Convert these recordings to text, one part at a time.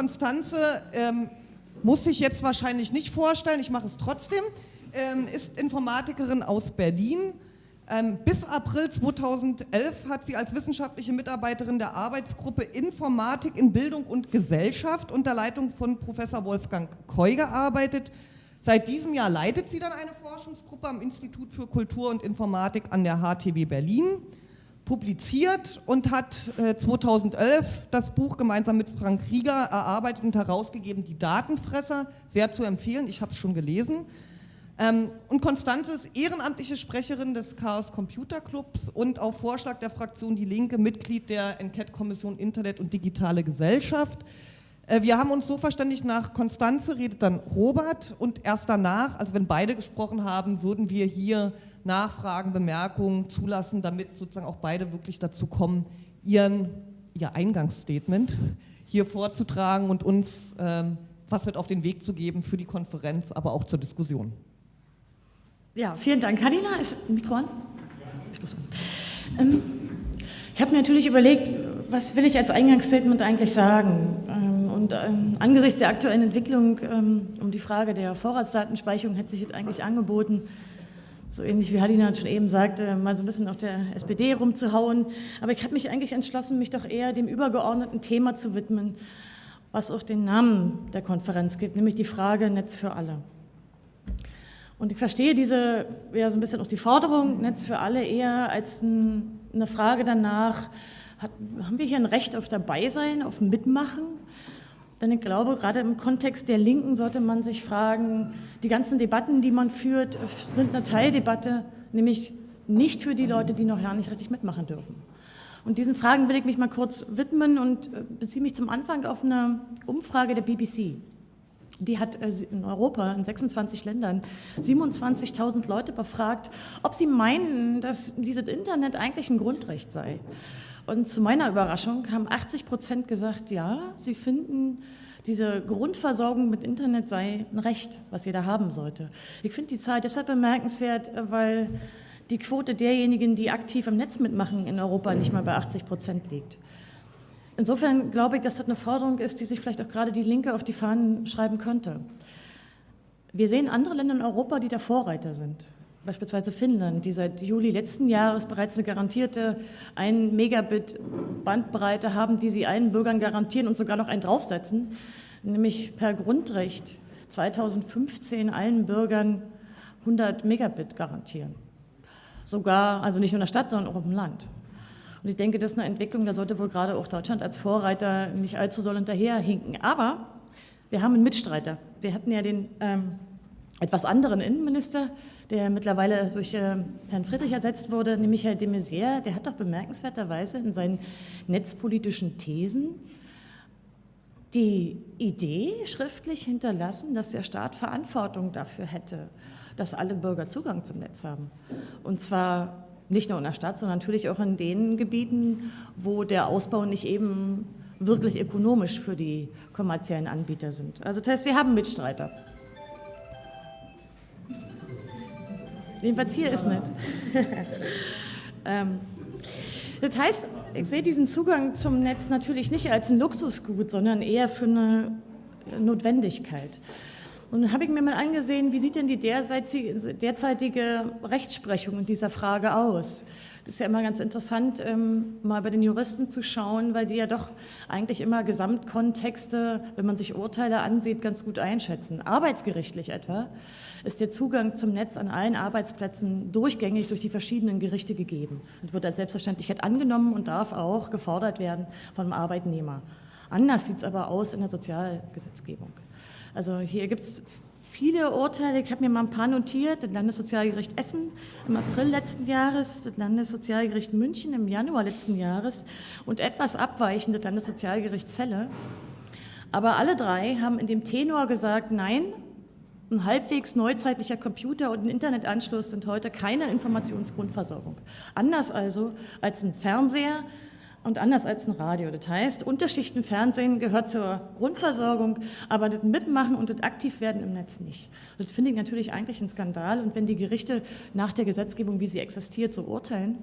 Konstanze ähm, muss sich jetzt wahrscheinlich nicht vorstellen, ich mache es trotzdem, ähm, ist Informatikerin aus Berlin. Ähm, bis April 2011 hat sie als wissenschaftliche Mitarbeiterin der Arbeitsgruppe Informatik in Bildung und Gesellschaft unter Leitung von Professor Wolfgang Keu gearbeitet. Seit diesem Jahr leitet sie dann eine Forschungsgruppe am Institut für Kultur und Informatik an der HTW Berlin publiziert und hat äh, 2011 das Buch gemeinsam mit Frank Rieger erarbeitet und herausgegeben, Die Datenfresser, sehr zu empfehlen, ich habe es schon gelesen. Ähm, und Konstanze ist ehrenamtliche Sprecherin des Chaos Computer Clubs und auf Vorschlag der Fraktion Die Linke Mitglied der Enquete-Kommission Internet und Digitale Gesellschaft. Äh, wir haben uns so verständigt, nach Konstanze redet dann Robert und erst danach, also wenn beide gesprochen haben, würden wir hier Nachfragen, Bemerkungen zulassen, damit sozusagen auch beide wirklich dazu kommen, ihren, ihr Eingangsstatement hier vorzutragen und uns ähm, was mit auf den Weg zu geben für die Konferenz, aber auch zur Diskussion. Ja, vielen Dank. Halina, ist Mikro an? Ähm, ich habe natürlich überlegt, was will ich als Eingangsstatement eigentlich sagen? Und ähm, angesichts der aktuellen Entwicklung ähm, um die Frage der Vorratsdatenspeicherung hätte sich jetzt eigentlich angeboten, so ähnlich wie Halina schon eben sagte, mal so ein bisschen auf der SPD rumzuhauen. Aber ich habe mich eigentlich entschlossen, mich doch eher dem übergeordneten Thema zu widmen, was auch den Namen der Konferenz gibt, nämlich die Frage Netz für alle. Und ich verstehe diese, ja, so ein bisschen auch die Forderung Netz für alle eher als ein, eine Frage danach, hat, haben wir hier ein Recht auf Dabeisein, auf Mitmachen? Denn ich glaube, gerade im Kontext der Linken sollte man sich fragen, die ganzen Debatten, die man führt, sind eine Teildebatte, nämlich nicht für die Leute, die noch gar nicht richtig mitmachen dürfen. Und diesen Fragen will ich mich mal kurz widmen und äh, beziehe mich zum Anfang auf eine Umfrage der BBC. Die hat äh, in Europa, in 26 Ländern, 27.000 Leute befragt, ob sie meinen, dass dieses Internet eigentlich ein Grundrecht sei. Und zu meiner Überraschung haben 80 Prozent gesagt, ja, sie finden, diese Grundversorgung mit Internet sei ein Recht, was jeder haben sollte. Ich finde die Zahl deshalb bemerkenswert, weil die Quote derjenigen, die aktiv im Netz mitmachen in Europa, nicht mal bei 80 Prozent liegt. Insofern glaube ich, dass das eine Forderung ist, die sich vielleicht auch gerade die Linke auf die Fahnen schreiben könnte. Wir sehen andere Länder in Europa, die da Vorreiter sind beispielsweise Finnland, die seit Juli letzten Jahres bereits eine garantierte 1 Megabit Bandbreite haben, die sie allen Bürgern garantieren und sogar noch einen draufsetzen, nämlich per Grundrecht 2015 allen Bürgern 100 Megabit garantieren. Sogar, also nicht nur in der Stadt, sondern auch auf dem Land. Und ich denke, das ist eine Entwicklung, da sollte wohl gerade auch Deutschland als Vorreiter nicht allzu soll hinterherhinken. Aber wir haben einen Mitstreiter. Wir hatten ja den ähm, etwas anderen Innenminister, der mittlerweile durch äh, Herrn Friedrich ersetzt wurde, nämlich Herr de Maizière, der hat doch bemerkenswerterweise in seinen netzpolitischen Thesen die Idee schriftlich hinterlassen, dass der Staat Verantwortung dafür hätte, dass alle Bürger Zugang zum Netz haben. Und zwar nicht nur in der Stadt, sondern natürlich auch in den Gebieten, wo der Ausbau nicht eben wirklich ökonomisch für die kommerziellen Anbieter sind. Also das heißt, wir haben Mitstreiter. Jedenfalls hier ist nicht. ähm, das heißt, ich sehe diesen Zugang zum Netz natürlich nicht als ein Luxusgut, sondern eher für eine Notwendigkeit. Und dann habe ich mir mal angesehen, wie sieht denn die derzeitige Rechtsprechung in dieser Frage aus? Das ist ja immer ganz interessant, ähm, mal bei den Juristen zu schauen, weil die ja doch eigentlich immer Gesamtkontexte, wenn man sich Urteile ansieht, ganz gut einschätzen. Arbeitsgerichtlich etwa ist der Zugang zum Netz an allen Arbeitsplätzen durchgängig durch die verschiedenen Gerichte gegeben und wird als Selbstverständlichkeit angenommen und darf auch gefordert werden vom Arbeitnehmer. Anders sieht es aber aus in der Sozialgesetzgebung. Also hier gibt es viele Urteile, ich habe mir mal ein paar notiert, das Landessozialgericht Essen im April letzten Jahres, das Landessozialgericht München im Januar letzten Jahres und etwas abweichend das Landessozialgericht Celle. Aber alle drei haben in dem Tenor gesagt, nein, ein halbwegs neuzeitlicher Computer und ein Internetanschluss sind heute keine Informationsgrundversorgung. Anders also als ein Fernseher und anders als ein Radio. Das heißt, Unterschichtenfernsehen gehört zur Grundversorgung, aber das Mitmachen und das Aktivwerden im Netz nicht. Das finde ich natürlich eigentlich ein Skandal. Und wenn die Gerichte nach der Gesetzgebung, wie sie existiert, so urteilen,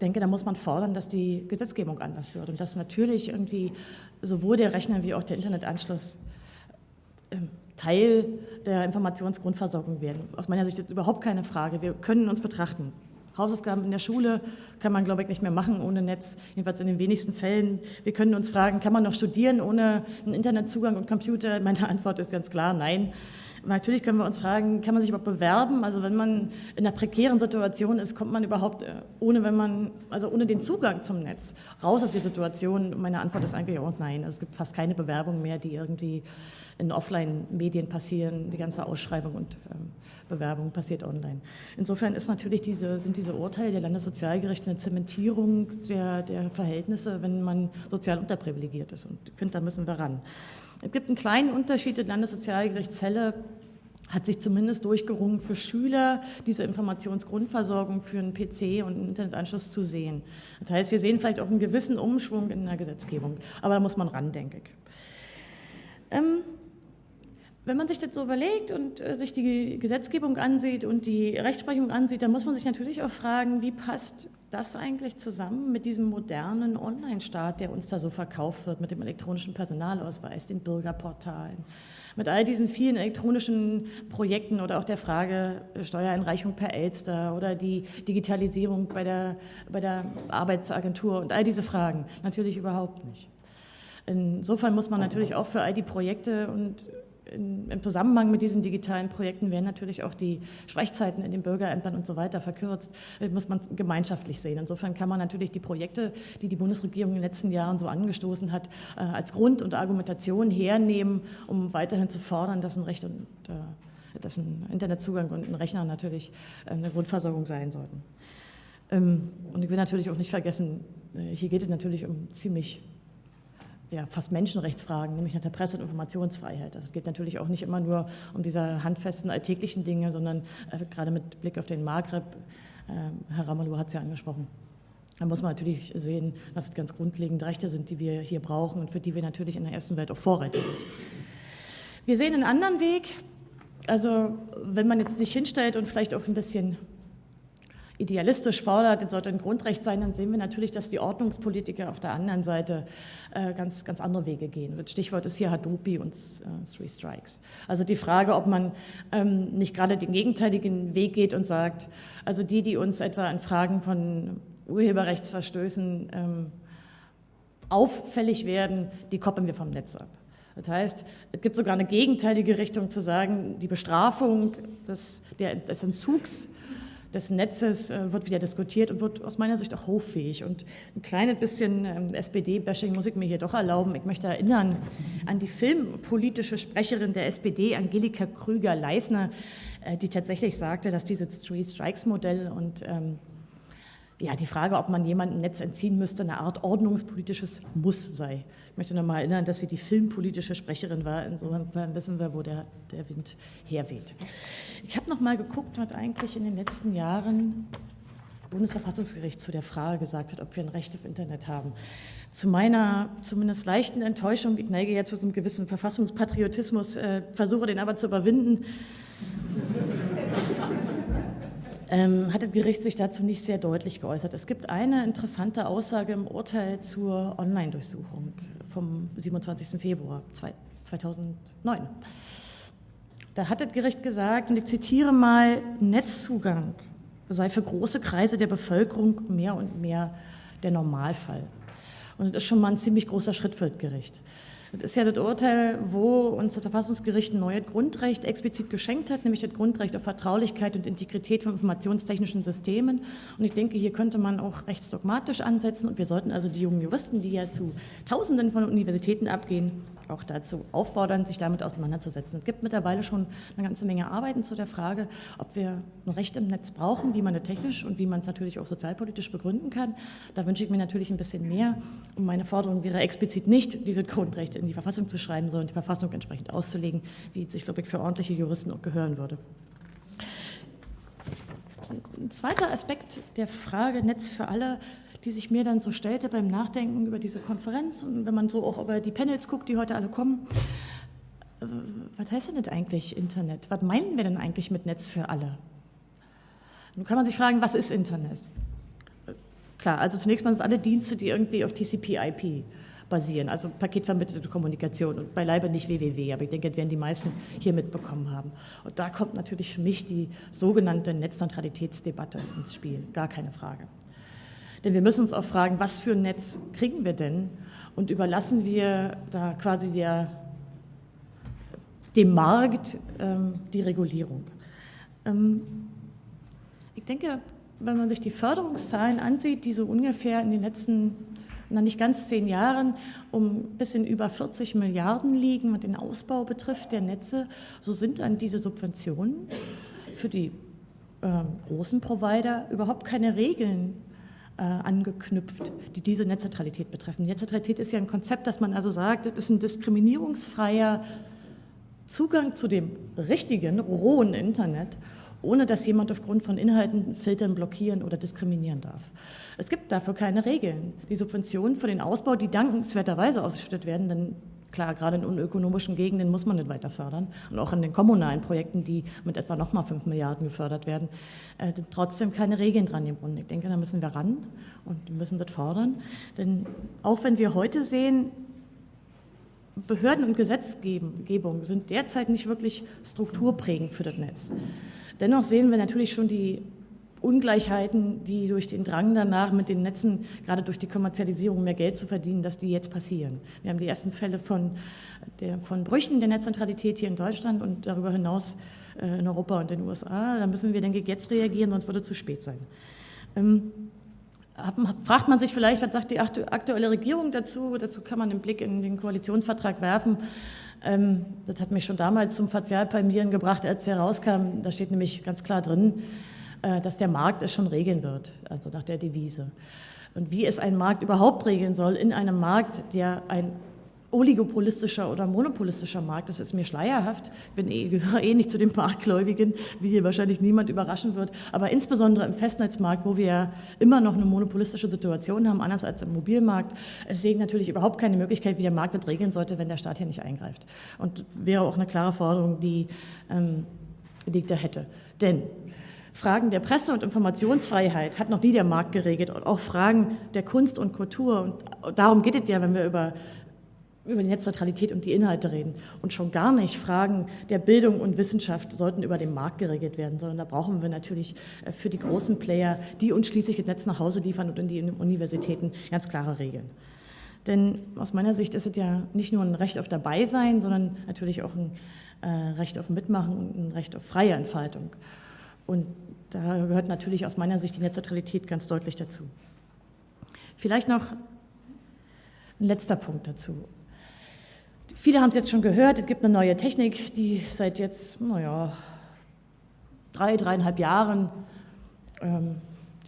denke, da muss man fordern, dass die Gesetzgebung anders wird und dass natürlich irgendwie sowohl der Rechner wie auch der Internetanschluss ähm, Teil der Informationsgrundversorgung werden. Aus meiner Sicht ist überhaupt keine Frage. Wir können uns betrachten. Hausaufgaben in der Schule kann man, glaube ich, nicht mehr machen ohne Netz, jedenfalls in den wenigsten Fällen. Wir können uns fragen, kann man noch studieren ohne einen Internetzugang und Computer? Meine Antwort ist ganz klar, nein. Natürlich können wir uns fragen, kann man sich überhaupt bewerben? Also wenn man in einer prekären Situation ist, kommt man überhaupt äh, ohne, wenn man, also ohne den Zugang zum Netz raus aus der Situation? Meine Antwort ist eigentlich auch nein. Es gibt fast keine Bewerbung mehr, die irgendwie in Offline-Medien passieren. Die ganze Ausschreibung und ähm, Bewerbung passiert online. Insofern ist natürlich diese, sind diese Urteile der Landessozialgerichte eine Zementierung der, der Verhältnisse, wenn man sozial unterprivilegiert ist. Und ich finde, da müssen wir ran. Es gibt einen kleinen Unterschied. Das Landessozialgericht Celle hat sich zumindest durchgerungen, für Schüler diese Informationsgrundversorgung für einen PC und einen Internetanschluss zu sehen. Das heißt, wir sehen vielleicht auch einen gewissen Umschwung in der Gesetzgebung, aber da muss man ran, denke ich. Ähm, wenn man sich das so überlegt und äh, sich die Gesetzgebung ansieht und die Rechtsprechung ansieht, dann muss man sich natürlich auch fragen, wie passt das eigentlich zusammen mit diesem modernen Online-Staat, der uns da so verkauft wird, mit dem elektronischen Personalausweis, den Bürgerportalen, mit all diesen vielen elektronischen Projekten oder auch der Frage Steuereinreichung per Elster oder die Digitalisierung bei der, bei der Arbeitsagentur und all diese Fragen. Natürlich überhaupt nicht. Insofern muss man natürlich auch für all die Projekte und in, im Zusammenhang mit diesen digitalen Projekten werden natürlich auch die Sprechzeiten in den Bürgerämtern und so weiter verkürzt. Das muss man gemeinschaftlich sehen. Insofern kann man natürlich die Projekte, die die Bundesregierung in den letzten Jahren so angestoßen hat, äh, als Grund und Argumentation hernehmen, um weiterhin zu fordern, dass ein Recht und äh, dass ein Internetzugang und ein Rechner natürlich äh, eine Grundversorgung sein sollten. Ähm, und ich will natürlich auch nicht vergessen, hier geht es natürlich um ziemlich ja, fast Menschenrechtsfragen, nämlich nach der Presse- und Informationsfreiheit. Also es geht natürlich auch nicht immer nur um diese handfesten alltäglichen Dinge, sondern äh, gerade mit Blick auf den Maghreb, äh, Herr Ramalou hat es ja angesprochen, da muss man natürlich sehen, dass es ganz grundlegende Rechte sind, die wir hier brauchen und für die wir natürlich in der ersten Welt auch Vorreiter sind. Wir sehen einen anderen Weg, also wenn man jetzt sich hinstellt und vielleicht auch ein bisschen idealistisch fordert, das sollte ein Grundrecht sein, dann sehen wir natürlich, dass die Ordnungspolitiker auf der anderen Seite äh, ganz, ganz andere Wege gehen. Das Stichwort ist hier Hadopi und äh, Three Strikes. Also die Frage, ob man ähm, nicht gerade den gegenteiligen Weg geht und sagt, also die, die uns etwa in Fragen von Urheberrechtsverstößen ähm, auffällig werden, die koppeln wir vom Netz ab. Das heißt, es gibt sogar eine gegenteilige Richtung zu sagen, die Bestrafung des, der, des Entzugs des Netzes äh, wird wieder diskutiert und wird aus meiner Sicht auch hoffähig. Und ein kleines bisschen ähm, SPD-Bashing muss ich mir hier doch erlauben. Ich möchte erinnern an die filmpolitische Sprecherin der SPD, Angelika Krüger-Leisner, äh, die tatsächlich sagte, dass dieses Three-Strikes-Modell und ähm, ja, die Frage, ob man jemandem Netz entziehen müsste, eine Art ordnungspolitisches Muss sei. Ich möchte noch mal erinnern, dass sie die filmpolitische Sprecherin war. Insofern wissen wir, wo der, der Wind herweht. Ich habe noch mal geguckt, was eigentlich in den letzten Jahren Bundesverfassungsgericht zu der Frage gesagt hat, ob wir ein Recht auf Internet haben. Zu meiner zumindest leichten Enttäuschung, ich neige ja zu so einem gewissen Verfassungspatriotismus, äh, versuche den aber zu überwinden ähm, hat das Gericht sich dazu nicht sehr deutlich geäußert. Es gibt eine interessante Aussage im Urteil zur Online-Durchsuchung vom 27. Februar 2009. Da hat das Gericht gesagt, und ich zitiere mal, Netzzugang sei für große Kreise der Bevölkerung mehr und mehr der Normalfall. Und das ist schon mal ein ziemlich großer Schritt für das Gericht. Das ist ja das Urteil, wo uns das Verfassungsgericht ein neues Grundrecht explizit geschenkt hat, nämlich das Grundrecht auf Vertraulichkeit und Integrität von informationstechnischen Systemen. Und ich denke, hier könnte man auch rechtsdogmatisch ansetzen. Und wir sollten also die jungen Juristen, die ja zu Tausenden von Universitäten abgehen, auch dazu auffordern, sich damit auseinanderzusetzen. Es gibt mittlerweile schon eine ganze Menge Arbeiten zu der Frage, ob wir ein Recht im Netz brauchen, wie man es technisch und wie man es natürlich auch sozialpolitisch begründen kann. Da wünsche ich mir natürlich ein bisschen mehr. Und meine Forderung wäre explizit nicht, diese Grundrechte in die Verfassung zu schreiben, sondern die Verfassung entsprechend auszulegen, wie es sich, glaube ich, für ordentliche Juristen auch gehören würde. Ein zweiter Aspekt der Frage Netz für alle die sich mir dann so stellte beim Nachdenken über diese Konferenz und wenn man so auch über die Panels guckt, die heute alle kommen. Äh, was heißt denn das eigentlich Internet? Was meinen wir denn eigentlich mit Netz für alle? Nun kann man sich fragen, was ist Internet? Klar, also zunächst mal sind alle Dienste, die irgendwie auf TCP/IP basieren, also paketvermittelte Kommunikation und beileibe nicht www, aber ich denke, das werden die meisten hier mitbekommen haben. Und da kommt natürlich für mich die sogenannte Netzneutralitätsdebatte ins Spiel, gar keine Frage. Denn wir müssen uns auch fragen, was für ein Netz kriegen wir denn und überlassen wir da quasi der, dem Markt ähm, die Regulierung. Ähm, ich denke, wenn man sich die Förderungszahlen ansieht, die so ungefähr in den letzten noch nicht ganz zehn Jahren um ein bisschen über 40 Milliarden liegen, was den Ausbau betrifft der Netze, so sind dann diese Subventionen für die äh, großen Provider überhaupt keine Regeln angeknüpft, die diese Netzneutralität betreffen. Netzneutralität ist ja ein Konzept, dass man also sagt, das ist ein diskriminierungsfreier Zugang zu dem richtigen, rohen Internet ohne dass jemand aufgrund von Inhalten filtern, blockieren oder diskriminieren darf. Es gibt dafür keine Regeln. Die Subventionen für den Ausbau, die dankenswerterweise ausgeschüttet werden, denn klar, gerade in unökonomischen Gegenden muss man nicht weiter fördern und auch in den kommunalen Projekten, die mit etwa nochmal 5 Milliarden gefördert werden, äh, trotzdem keine Regeln dran im Grunde. Ich denke, da müssen wir ran und müssen das fordern, denn auch wenn wir heute sehen, Behörden und Gesetzgebung sind derzeit nicht wirklich strukturprägend für das Netz. Dennoch sehen wir natürlich schon die Ungleichheiten, die durch den Drang danach, mit den Netzen, gerade durch die Kommerzialisierung mehr Geld zu verdienen, dass die jetzt passieren. Wir haben die ersten Fälle von, der, von Brüchen der Netzneutralität hier in Deutschland und darüber hinaus äh, in Europa und den USA. Da müssen wir, denke ich, jetzt reagieren, sonst würde es zu spät sein. Ähm, fragt man sich vielleicht, was sagt die aktuelle Regierung dazu? Dazu kann man einen Blick in den Koalitionsvertrag werfen. Ähm, das hat mich schon damals zum Fazialpalmieren gebracht, als der rauskam. Da steht nämlich ganz klar drin, dass der Markt es schon regeln wird, also nach der Devise. Und wie es ein Markt überhaupt regeln soll, in einem Markt, der ein oligopolistischer oder monopolistischer Markt, das ist mir schleierhaft. Ich eh, gehöre eh nicht zu den Marktgläubigen, wie hier wahrscheinlich niemand überraschen wird. Aber insbesondere im Festnetzmarkt, wo wir ja immer noch eine monopolistische Situation haben, anders als im Mobilmarkt, sehe ich natürlich überhaupt keine Möglichkeit, wie der Markt das regeln sollte, wenn der Staat hier nicht eingreift. Und wäre auch eine klare Forderung, die, ähm, die ich da hätte. Denn Fragen der Presse- und Informationsfreiheit hat noch nie der Markt geregelt und auch Fragen der Kunst und Kultur. Und darum geht es ja, wenn wir über über die Netzneutralität und die Inhalte reden. Und schon gar nicht Fragen der Bildung und Wissenschaft sollten über den Markt geregelt werden, sondern da brauchen wir natürlich äh, für die großen Player, die uns schließlich das Netz nach Hause liefern und in die Universitäten ganz klare Regeln. Denn aus meiner Sicht ist es ja nicht nur ein Recht auf Dabeisein, sondern natürlich auch ein äh, Recht auf Mitmachen und ein Recht auf freie Entfaltung. Und da gehört natürlich aus meiner Sicht die Netzneutralität ganz deutlich dazu. Vielleicht noch ein letzter Punkt dazu. Viele haben es jetzt schon gehört, es gibt eine neue Technik, die seit jetzt, naja, drei, dreieinhalb Jahren ähm,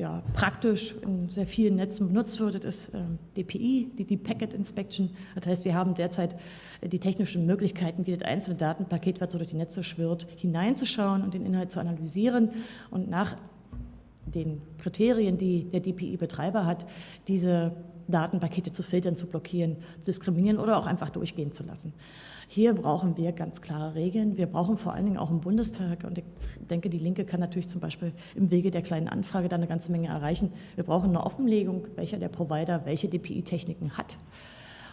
ja, praktisch in sehr vielen Netzen benutzt wird. Ist ähm, DPI, die Deep Packet Inspection. Das heißt, wir haben derzeit äh, die technischen Möglichkeiten, wie das einzelne Datenpaket, was so durch die Netze schwirrt, hineinzuschauen und den Inhalt zu analysieren und nach den Kriterien, die der DPI-Betreiber hat, diese Datenpakete zu filtern, zu blockieren, zu diskriminieren oder auch einfach durchgehen zu lassen. Hier brauchen wir ganz klare Regeln. Wir brauchen vor allen Dingen auch im Bundestag, und ich denke, die Linke kann natürlich zum Beispiel im Wege der kleinen Anfrage da eine ganze Menge erreichen. Wir brauchen eine Offenlegung, welcher der Provider welche DPI-Techniken hat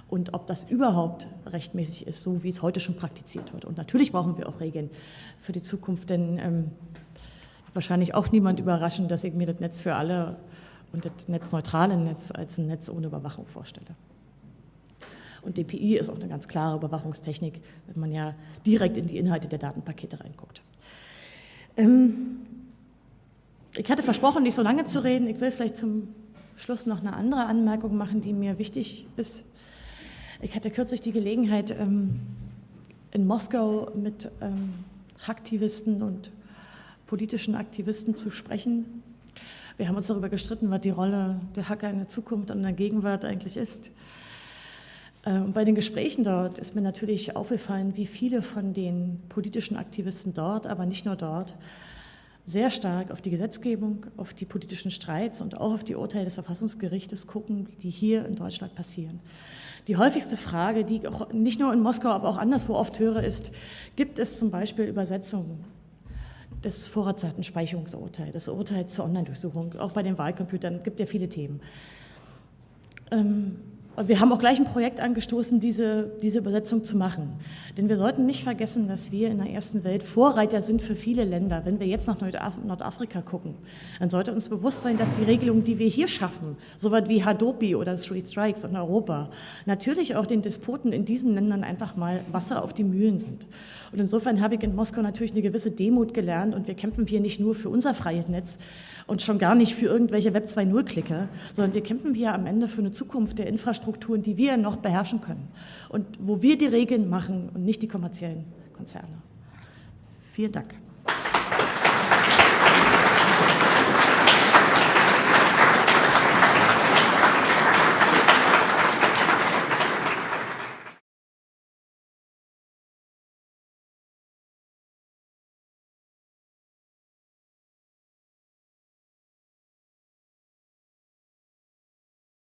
und ob das überhaupt rechtmäßig ist, so wie es heute schon praktiziert wird. Und natürlich brauchen wir auch Regeln für die Zukunft, denn ähm, wahrscheinlich auch niemand überraschen, dass ich mir das Netz für alle und das netzneutrale Netz als ein Netz ohne Überwachung vorstelle. Und DPI ist auch eine ganz klare Überwachungstechnik, wenn man ja direkt in die Inhalte der Datenpakete reinguckt. Ähm, ich hatte versprochen, nicht so lange zu reden. Ich will vielleicht zum Schluss noch eine andere Anmerkung machen, die mir wichtig ist. Ich hatte kürzlich die Gelegenheit, ähm, in Moskau mit ähm, Aktivisten und politischen Aktivisten zu sprechen. Wir haben uns darüber gestritten, was die Rolle der Hacker in der Zukunft und in der Gegenwart eigentlich ist. Äh, bei den Gesprächen dort ist mir natürlich aufgefallen, wie viele von den politischen Aktivisten dort, aber nicht nur dort, sehr stark auf die Gesetzgebung, auf die politischen Streits und auch auf die Urteile des Verfassungsgerichtes gucken, die hier in Deutschland passieren. Die häufigste Frage, die ich auch nicht nur in Moskau, aber auch anderswo oft höre, ist, gibt es zum Beispiel Übersetzungen das Vorratsdatenspeicherungsurteil, das Urteil zur Online-Durchsuchung, auch bei den Wahlcomputern, gibt ja viele Themen. Ähm, wir haben auch gleich ein Projekt angestoßen, diese, diese Übersetzung zu machen. Denn wir sollten nicht vergessen, dass wir in der ersten Welt Vorreiter sind für viele Länder. Wenn wir jetzt nach Nordafrika gucken, dann sollte uns bewusst sein, dass die Regelungen, die wir hier schaffen, so weit wie Hadopi oder Three Strikes in Europa, natürlich auch den Despoten in diesen Ländern einfach mal Wasser auf die Mühlen sind. Und insofern habe ich in Moskau natürlich eine gewisse Demut gelernt und wir kämpfen hier nicht nur für unser freies Netz und schon gar nicht für irgendwelche Web 2.0-Klicker, sondern wir kämpfen hier am Ende für eine Zukunft der Infrastrukturen, die wir noch beherrschen können und wo wir die Regeln machen und nicht die kommerziellen Konzerne. Vielen Dank.